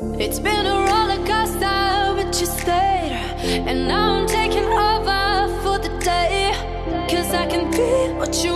It's been a roller coaster, but you stayed. And now I'm taking over for the day. Cause I can be what you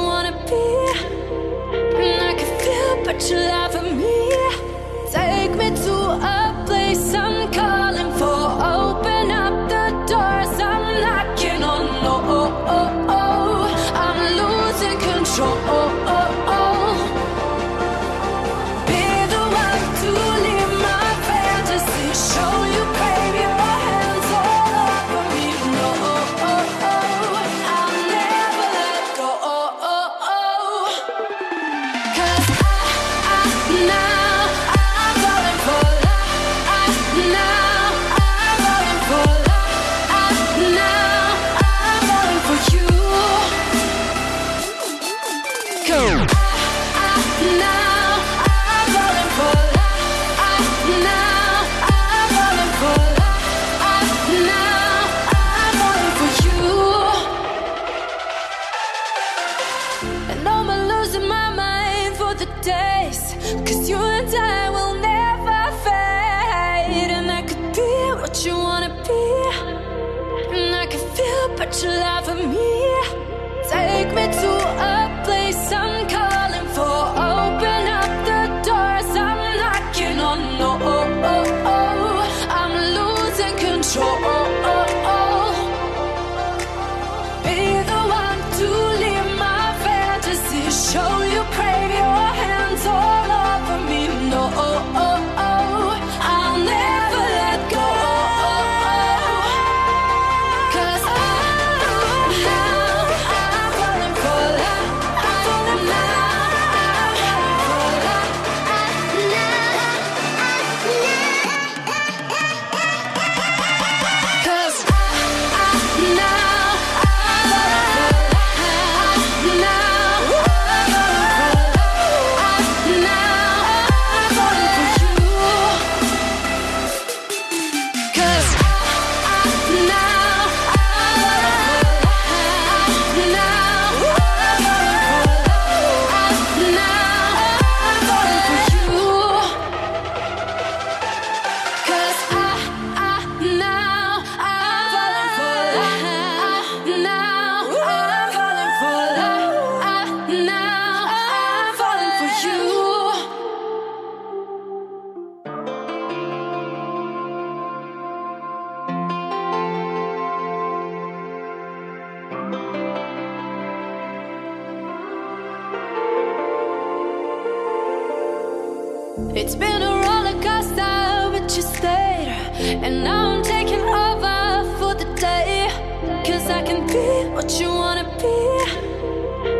To love at me. It's been a roller coaster, but you stayed. And now I'm taking over for the day. Cause I can be what you wanna be.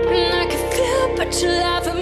And I can feel, but you laugh me.